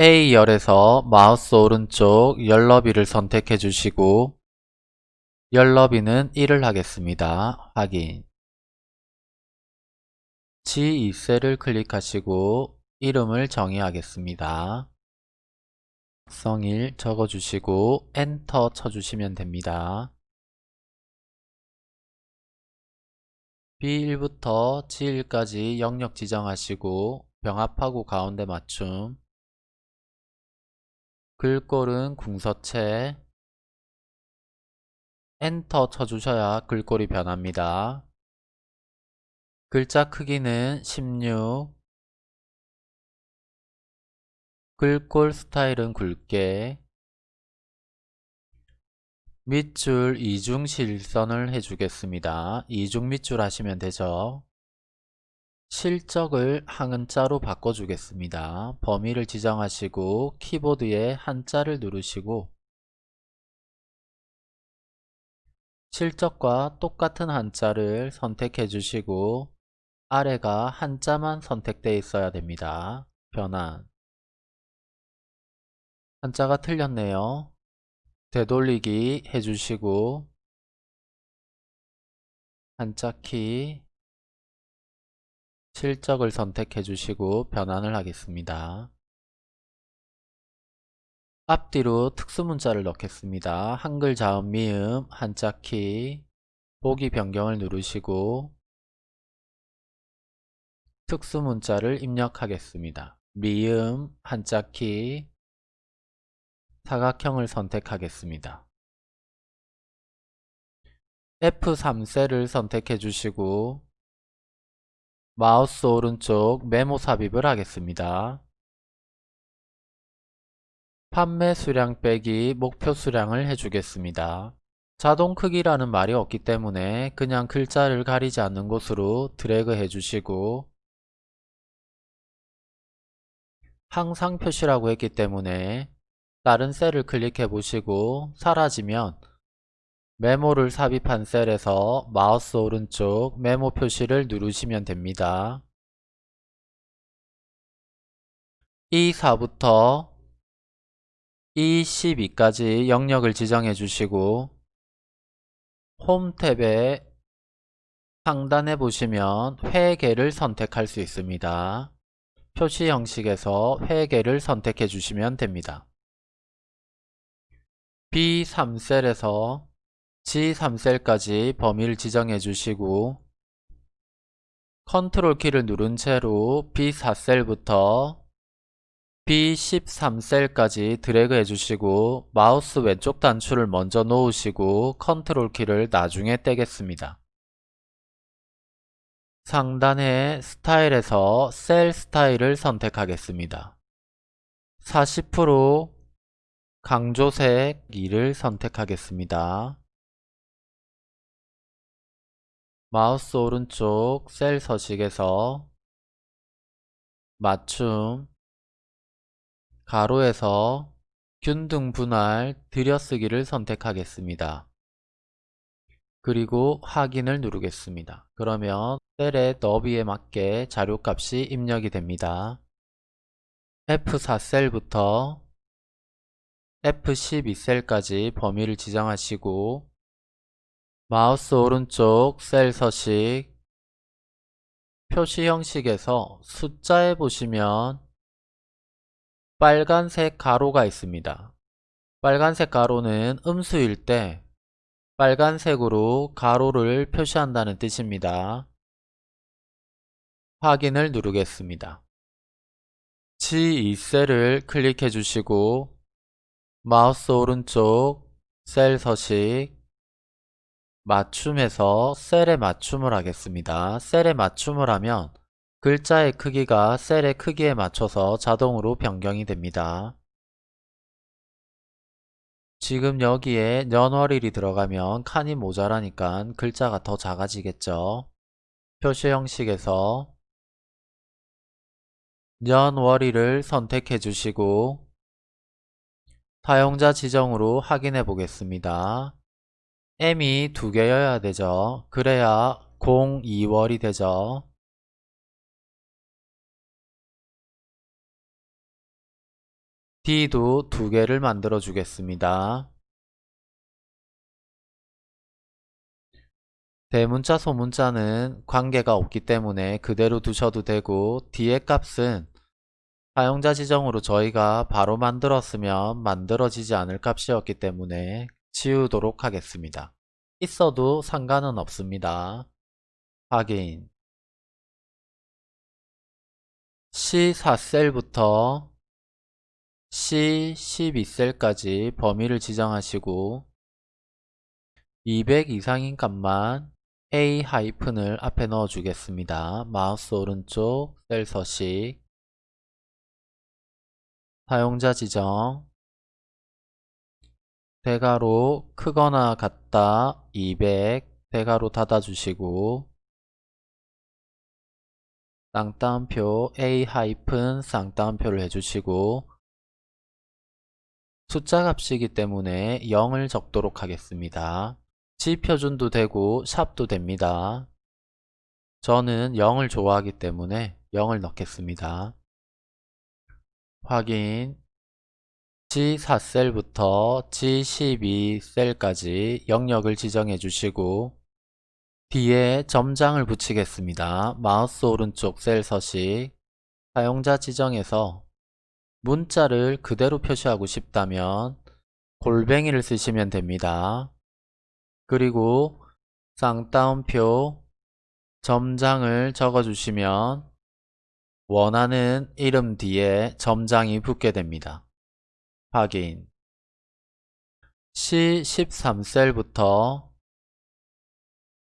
A열에서 마우스 오른쪽 열너비를 선택해 주시고 열너비는 1을 하겠습니다. 확인 G2셀을 클릭하시고 이름을 정의하겠습니다. 성일 적어주시고 엔터 쳐주시면 됩니다. B1부터 G1까지 영역 지정하시고 병합하고 가운데 맞춤 글꼴은 궁서체 엔터 쳐주셔야 글꼴이 변합니다. 글자 크기는 16 글꼴 스타일은 굵게 밑줄 이중 실선을 해주겠습니다. 이중 밑줄 하시면 되죠. 실적을 한자로 바꿔주겠습니다. 범위를 지정하시고 키보드에 한자를 누르시고 실적과 똑같은 한자를 선택해 주시고 아래가 한자만 선택되어 있어야 됩니다. 변환 한자가 틀렸네요. 되돌리기 해주시고 한자 키 실적을 선택해 주시고 변환을 하겠습니다. 앞뒤로 특수문자를 넣겠습니다. 한글 자음 미음 한자키 보기 변경을 누르시고 특수문자를 입력하겠습니다. 미음 한자키 사각형을 선택하겠습니다. F3셀을 선택해 주시고 마우스 오른쪽 메모 삽입을 하겠습니다. 판매 수량 빼기 목표 수량을 해주겠습니다. 자동 크기라는 말이 없기 때문에 그냥 글자를 가리지 않는 곳으로 드래그 해주시고 항상 표시라고 했기 때문에 다른 셀을 클릭해 보시고 사라지면 메모를 삽입한 셀에서 마우스 오른쪽 메모 표시를 누르시면 됩니다. E4부터 E12까지 영역을 지정해 주시고 홈 탭에 상단에 보시면 회계를 선택할 수 있습니다. 표시 형식에서 회계를 선택해 주시면 됩니다. B3셀에서 G3셀까지 범위를 지정해 주시고 컨트롤 키를 누른 채로 B4셀부터 B13셀까지 드래그 해주시고 마우스 왼쪽 단추를 먼저 놓으시고 컨트롤 키를 나중에 떼겠습니다. 상단의 스타일에서 셀 스타일을 선택하겠습니다. 40% 강조색 2를 선택하겠습니다. 마우스 오른쪽 셀 서식에서 맞춤 가로에서 균등 분할 들여쓰기를 선택하겠습니다. 그리고 확인을 누르겠습니다. 그러면 셀의 너비에 맞게 자료값이 입력이 됩니다. F4 셀부터 F12 셀까지 범위를 지정하시고 마우스 오른쪽 셀 서식 표시 형식에서 숫자에 보시면 빨간색 가로가 있습니다. 빨간색 가로는 음수일 때 빨간색으로 가로를 표시한다는 뜻입니다. 확인을 누르겠습니다. G2셀을 클릭해 주시고 마우스 오른쪽 셀 서식 맞춤에서 셀에 맞춤을 하겠습니다. 셀에 맞춤을 하면 글자의 크기가 셀의 크기에 맞춰서 자동으로 변경이 됩니다. 지금 여기에 년월일이 들어가면 칸이 모자라니까 글자가 더 작아지겠죠. 표시 형식에서 년월일을 선택해 주시고 사용자 지정으로 확인해 보겠습니다. M이 두 개여야 되죠. 그래야 02월이 되죠. D도 두 개를 만들어 주겠습니다. 대문자 소문자는 관계가 없기 때문에 그대로 두셔도 되고 D의 값은 사용자 지정으로 저희가 바로 만들었으면 만들어지지 않을 값이었기 때문에 지우도록 하겠습니다. 있어도 상관은 없습니다. 확인 C4셀부터 C12셀까지 범위를 지정하시고 200 이상인 값만 A 하이픈을 앞에 넣어 주겠습니다. 마우스 오른쪽 셀 서식 사용자 지정 대괄호 크거나 같다 200 대괄호 닫아주시고 쌍따옴표 A 하이픈 쌍따옴표를 해주시고 숫자 값이기 때문에 0을 적도록 하겠습니다. 지표준도 되고 샵도 됩니다. 저는 0을 좋아하기 때문에 0을 넣겠습니다. 확인 G4셀부터 G12셀까지 영역을 지정해 주시고 뒤에 점장을 붙이겠습니다. 마우스 오른쪽 셀 서식 사용자 지정에서 문자를 그대로 표시하고 싶다면 골뱅이를 쓰시면 됩니다. 그리고 쌍따옴표 점장을 적어주시면 원하는 이름 뒤에 점장이 붙게 됩니다. 확인 C13셀부터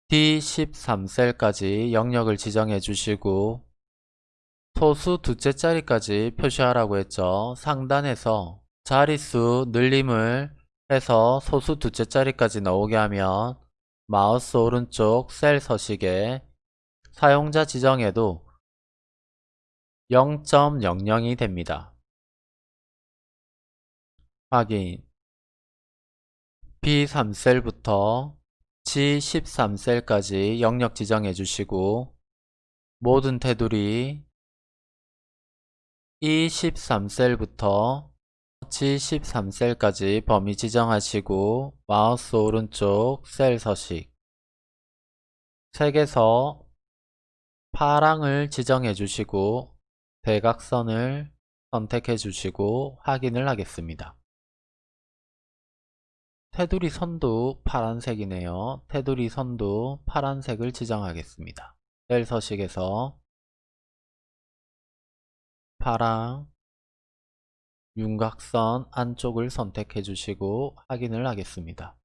D13셀까지 영역을 지정해 주시고 소수 두째 자리까지 표시하라고 했죠. 상단에서 자릿수 늘림을 해서 소수 두째 자리까지 나오게 하면 마우스 오른쪽 셀 서식에 사용자 지정에도 0.00이 됩니다. 확인 B3셀부터 G13셀까지 영역 지정해 주시고 모든 테두리 E13셀부터 G13셀까지 범위 지정하시고 마우스 오른쪽 셀 서식 색에서 파랑을 지정해 주시고 대각선을 선택해 주시고 확인을 하겠습니다. 테두리 선도 파란색이네요. 테두리 선도 파란색을 지정하겠습니다. 셀 서식에서 파랑 윤곽선 안쪽을 선택해 주시고 확인을 하겠습니다.